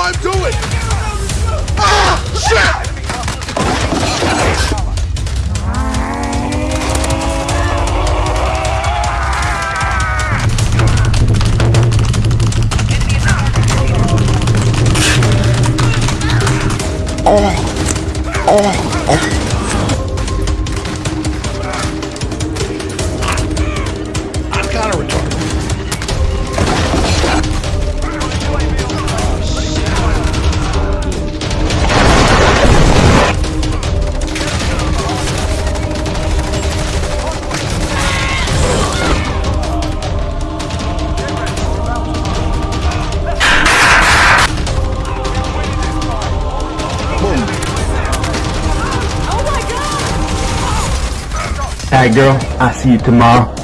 I'm doing! Ah! Shit! Oh, oh, oh. Alright girl, I'll see you tomorrow.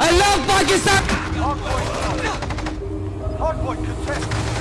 I love Pakistan! Hardpoint contest.